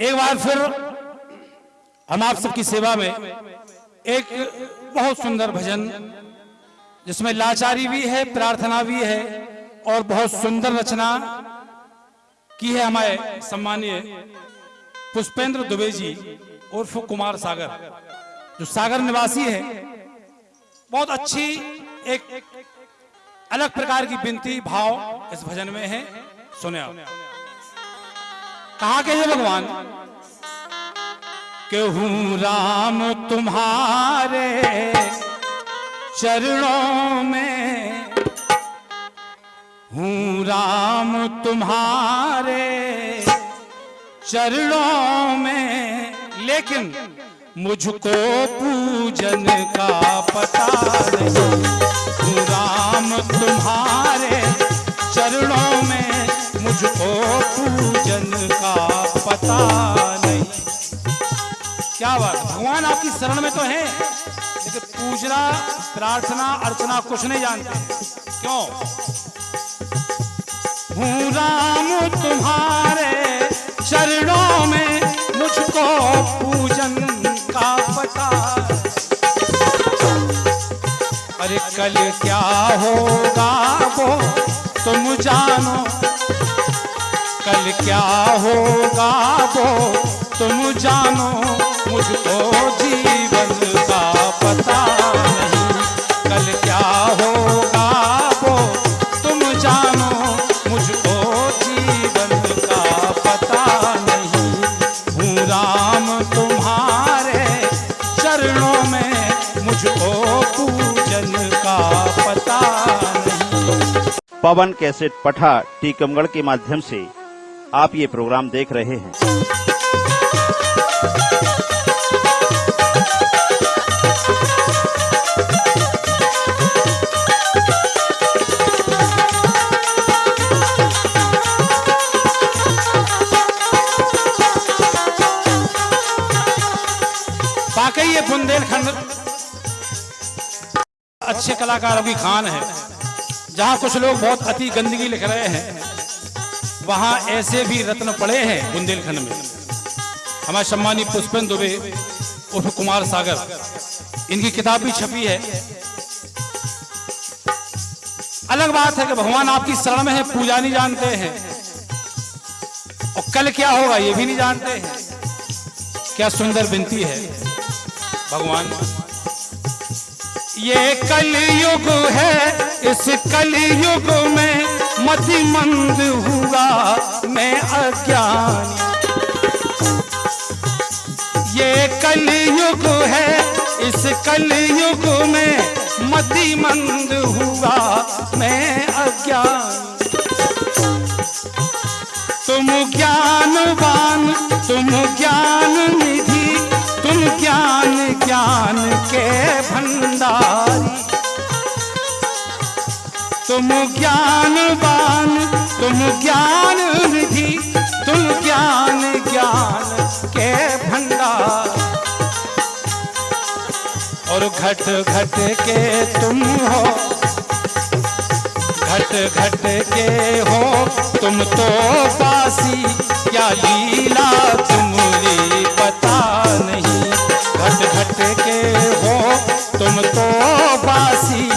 एक बार फिर हम आप सबकी सेवा में एक बहुत सुंदर भजन, जिसमें लाचारी भी है, प्रार्थना भी है, और बहुत सुंदर रचना की है हमारे सम्मानीय पुष्पेंद्र दुबे जी, उर्फ़ कुमार सागर, जो सागर निवासी है। बहुत अच्छी एक अलग प्रकार की बिनती भाव इस भजन में है। सुने आप। कहा के है भगवान? कि हूँ राम तुम्हारे चरणों में हूँ, राम तुम्हारे चरणों में। लेकिन मुझको पूजन का पता नहीं। आपकी शरण में तो है, लेकिन पूजना, प्रार्थना, अर्चना कुछ नहीं जानते। क्यों? राम तुम्हारे चरणों में मुझको पूजन का पता। अरे कल क्या होगा वो तुम जानो। कल क्या होगा वो तुम जानो, मुझको जीवन का पता नहीं। कल क्या होगा वो तुम जानो, मुझको जीवन का पता नहीं। हूँ राम तुम्हारे चरणों में, मुझको पूजन का पता नहीं। पवन कैसेट पठा टीकमगढ़ के माध्यम से आप ये प्रोग्राम देख रहे हैं। ये बुंदेलखंड अच्छे कलाकारों की खान है। जहाँ कुछ लोग बहुत अति गंदगी लिख रहे हैं, वहाँ ऐसे भी रत्न पड़े हैं बुंदेलखंड में। हमारे सम्मानी पुष्पेंद्र दुबे, उर्फ़ कुमार सागर, इनकी किताब भी छपी है। अलग बात है कि भगवान आपकी शरण में है, पूजा नहीं जानते हैं। और कल क्या होगा, ये भी नहीं जानते हैं। क्या सुंदर विनती है। भगवान। ये कलयुग है, इस कलयुग में मति मंद हुआ मैं अज्ञान। ये कलयुग है, इस कलयुग में मति मंद हुआ मैं अज्ञान। तुम ज्ञानवान, तुम ज्ञान निधि, तुम ज्ञान ज्ञान के भंडारी। तुम ज्ञानवान, तुम ज्ञान निधि तुम ज्ञान ज्ञान के भंडार। और घट घट के तुम हो, घट घट के हो, तुम तो बासी, क्या लीला तुम्हारी पता नहीं। घट भट के हो तुम तो बासी,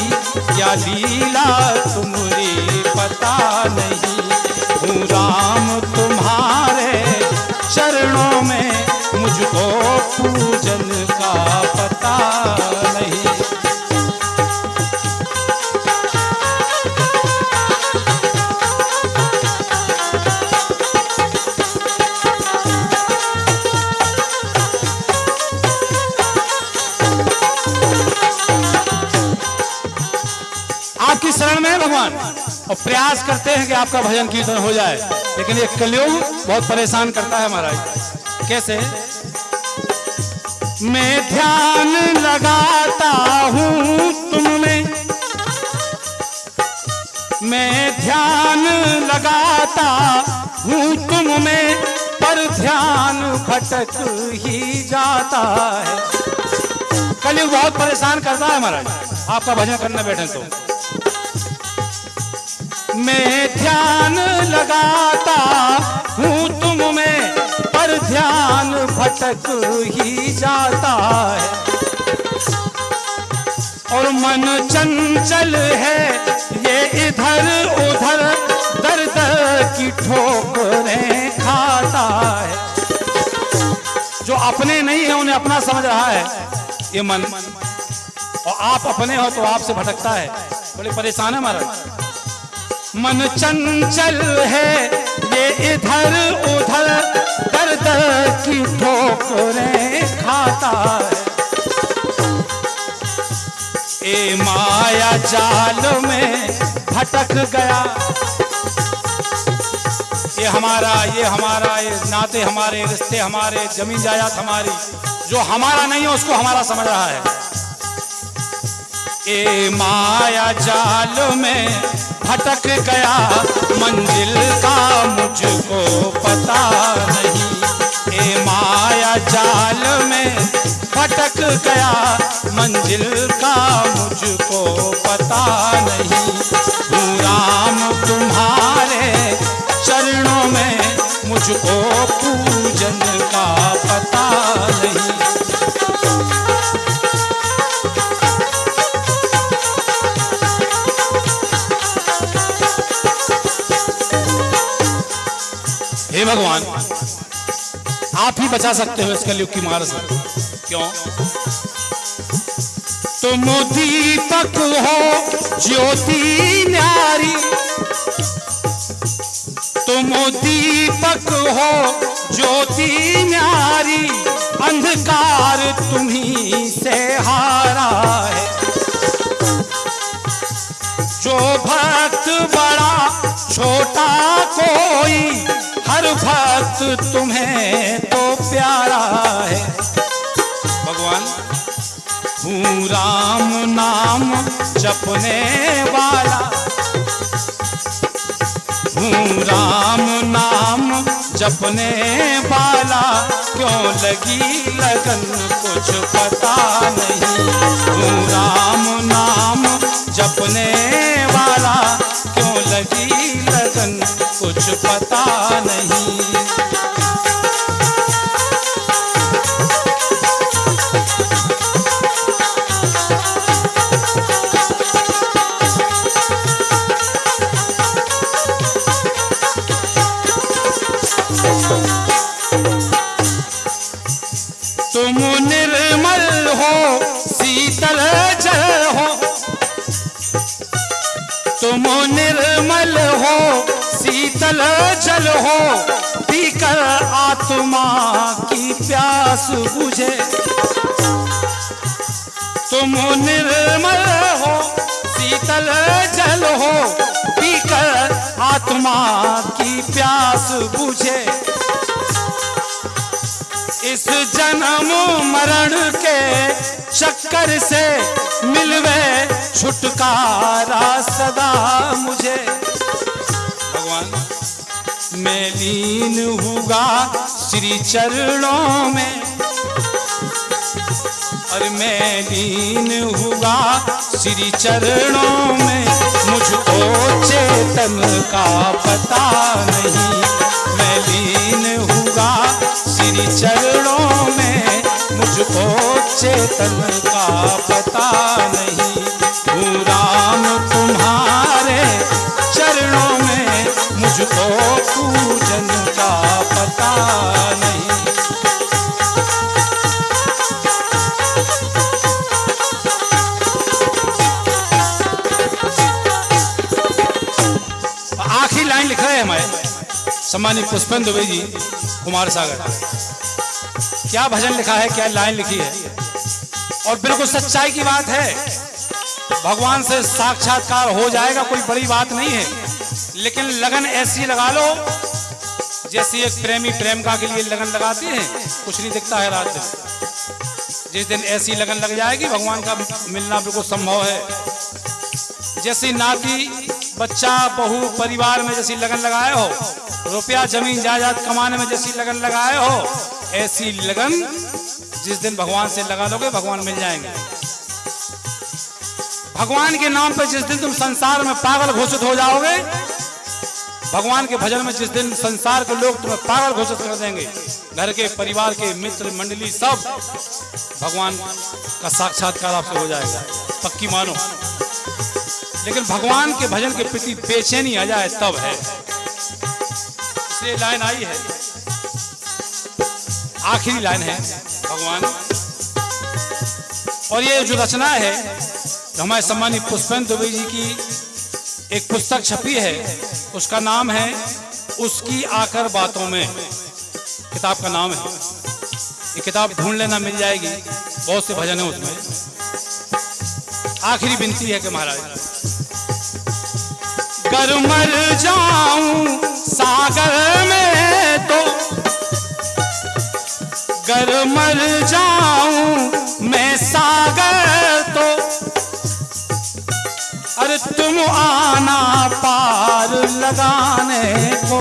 क्या लीला तुम्हारी पता नहीं। हूँ राम तुम्हारे चरणों में, मुझको पूजन का पता नहीं। प्रयास करते हैं कि आपका भजन कीर्तन हो जाए। लेकिन ये कलयुग बहुत परेशान करता है महाराज। कैसे? मैं ध्यान लगाता हूँ तुम में मैं ध्यान लगाता हूँ तुम में पर ध्यान भटक ही जाता है। कलयुग बहुत परेशान करता है महाराज। आपका भजन करने बैठे तो। मैं ध्यान लगाता हूँ, तुम में पर ध्यान भटक ही जाता है। और मन चंचल है, ये इधर उधर दर्द की ठोकरें खाता है। जो अपने नहीं है, उन्हें अपना समझ रहा है, ये मन। और आप अपने हो तो आपसे भटकता है। बड़े परेशान है महाराज। मन चंचल है, ये इधर उधर दर्द की ठोकरें खाता है। ए माया जाल में भटक गया। ये हमारा ये हमारा, ये नाते हमारे, रिश्ते हमारे, ज़मीन जायदाद हमारी, जो हमारा नहीं है, उसको हमारा समझ रहा है। ए माया जाल में भटक गया। मंजिल का मुझको पता नहीं। ए माया जाल में भटक गया। मंजिल का मुझको पता नहीं। राम तुम्हारे चरणों में मुझको पूजन का पता नहीं। हे भगवान। आप ही बचा सकते हो इस कलयुग की मार से। क्यों? तुम दीपक हो, ज्योति न्यारी। तुम दीपक हो, ज्योति न्यारी। अंधकार तुम्ही से हारा है। जो भक्त हर तुम्हें तो प्यारा है। भगवान राम नाम जपने वाला। राम नाम जपने वाला। क्यों लगी लगन, कुछ पता नहीं। हूँ राम नाम जपने वाला। क्यों लगी लगन, कुछ पता नहीं। हो, शीतल जल हो। तुम निर्मल हो, शीतल जल हो। पीकर आत्मा की प्यास बुझे। तुम निर्मल हो, शीतल जल हो। पीकर आत्मा की प्यास बुझे। इस जन्म मरण के चक्कर से मिलवे छुटकारा सदा मुझे। भगवान, मैं लीन हुआ श्री चरणों में, और मैं लीन हुआ श्री चरणों में। मुझको चेतन का पता नहीं। चेतन का पता नहीं। राम तुम्हारे चरणों में, मुझको पूजन का पता नहीं। आखिरी लाइन लिख रहे हैं हमारे। सम्मानित पुष्पेंद्र दुबे जी, कुमार सागर। क्या भजन लिखा है, क्या लाइन लिखी है? और बिल्कुल सच्चाई की बात है। भगवान से साक्षात्कार हो जाएगा, कोई बड़ी बात नहीं है। लेकिन लगन ऐसी लगा लो, जैसे एक प्रेमी प्रेमिका के लिए लगन लगाते हैं, कुछ नहीं दिखता है रात दिन। जिस दिन ऐसी लगन लग जाएगी, भगवान का मिलना बिल्कुल संभव है। जैसी नाती, बच्चा, बहू, परिवार में जैसी लगन लगाए हो, रुपया, ज़मीन, जायदाद कमाने में जैसी लगन लगाए हो, ऐसी लगन जिस दिन भगवान से लगा लोगे, भगवान मिल जाएँगे। भगवान के नाम पर जिस दिन तुम संसार में पागल घोषित हो जाओगे, भगवान के भजन में जिस दिन संसार के लोग तुम्हें पागल घोषित कर देंगे, घर के परिवार के मित्र, मंडली सब, भगवान का साक्षात्कार आपसे हो जाएगा। पक्की मानो। लेकिन भगवान के भजन के प्रति बेचैनी आ जाए, तब है। इसलिए लाइन आई है। आखिरी लाइन है। भगवान। और ये जो रचना है हमारे सम्मानित पुष्पेंद्र दुबे जी की एक पुस्तक छपी है, उसका नाम है उसकी आकर बातों में। किताब का नाम है। ये किताब ढूंढ लेना मिल जाएगी, बहुत से भजन है उसमें। आखिरी विनती है कि महाराज। कर मर जाऊँ सागर में तो कर मर जाऊँ मैं सागर तो। अरे तुम आना पार लगाने को।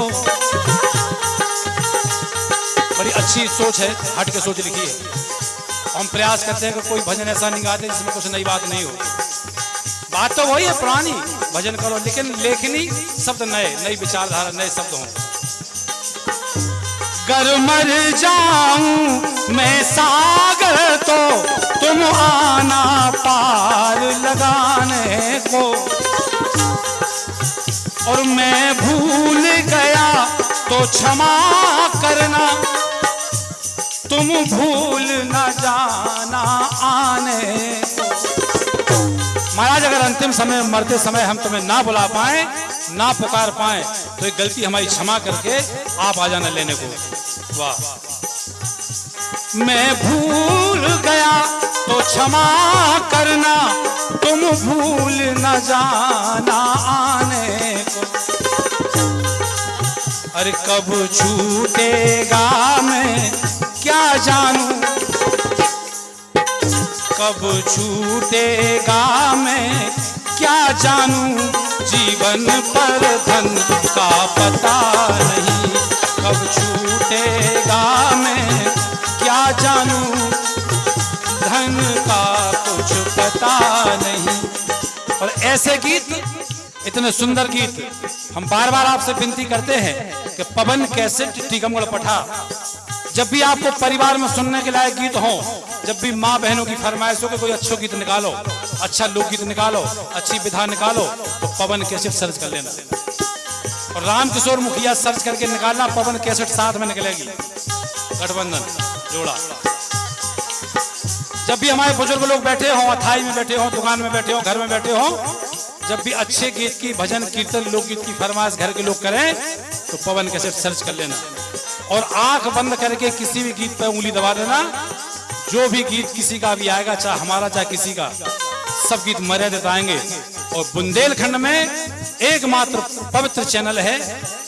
बड़ी अच्छी सोच है, हट के सोच लिखी है। हम प्रयास करते हैं कि कोई भजन ऐसा नहीं गाते जिसमें कुछ नई बात नहीं हो। बात तो वही है, पुरानी। भजन करो, लेकिन लेखनी शब्द नए, नई विचारधारा, नए शब्द हों। गर मर जाऊँ मैं सागर तो तुम आना पार लगाने को। और मैं भूल गया तो क्षमा करना। तुम भूल न जाना आने महाराज, अगर अंतिम समय मरते समय हम तुम्हें ना बुला पाए ना पुकार पाए तो एक गलती हमारी क्षमा करके आप आ जाना लेने को। वाह। मैं भूल गया तो क्षमा करना, तुम भूल न जाना आने को। अरे कब छूटेगा मैं, क्या जानूं? कब छूटेगा मैं? क्या जानूं? जीवन पर धन का पता नहीं। कब छूटेगा मैं? क्या जानूं? धन का कुछ पता नहीं। और ऐसे गीत, इतने सुंदर गीत, हम बार बार आपसे विनती करते हैं कि पवन कैसेट टीकमगढ़ पठा जब भी आपको परिवार में सुनने के लायक गीत हो, जब भी माँ बहनों की फरमाइश कि कोई अच्छो गीत निकालो अच्छा लोकगीत निकालो, अच्छी विधा निकालो तो पवन कैसेट सर्च कर लेना। और राम किशोर मुखिया सर्च करके निकालना, पवन कैसेट साथ में निकलेगी। गठबंधन, जोड़ा। जब भी हमारे बुज़ुर्ग लोग बैठे हो, अथाई में बैठे हो, दुकान में बैठे हो, घर में बैठे हो, जब भी अच्छे गीत की, भजन, कीर्तन लोकगीत की फरमाइश घर के लोग करें तो पवन कैसेट सर्च कर लेना। और आँख बंद करके किसी भी गीत पर उंगली दबा देना। जो भी गीत किसी का भी आएगा, चाहे हमारा, चाहे किसी का, सब गीत मर्यादित आएँगे। और बुंदेलखंड में एकमात्र पवित्र चैनल है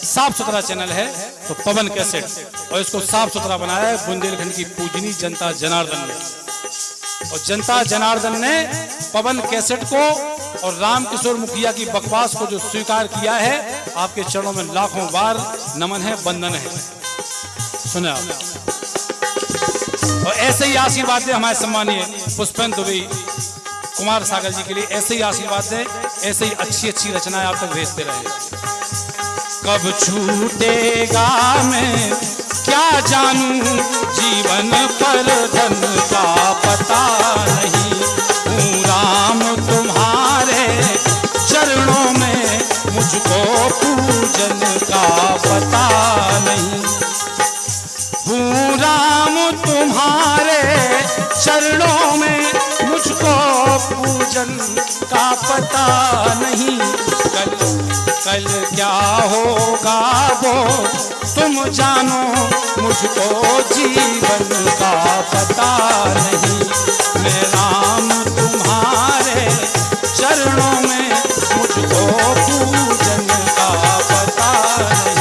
साफ़ सुथरा चैनल है तो पवन कैसेट। और इसको साफ़ सुथरा बनाया है बुंदेलखंड की पूजनी जनता जनार्दन ने। और जनता जनार्दन ने पवन कैसेट को और राम किशोर मुखिया की बकवास को जो स्वीकार किया है, आपके चरणों में लाखों बार नमन है बंधन है। सुने और ऐसे ही आशीर्वाद दे हमारे सम्मानीय पुष्पेंद्र दुबे कुमार सागर जी के लिए ऐसे ही आशीर्वाद दे, ऐसे ही अच्छी अच्छी रचनाएँ आप तक भेजते रहे। कब छूटेगा मैं, क्या जानू जीवन पर धन? नहीं। कल कल क्या होगा वो? तुम जानो, मुझको जीवन का पता नहीं। मैं राम तुम्हारे चरणों में मुझको पूजन का पता नहीं।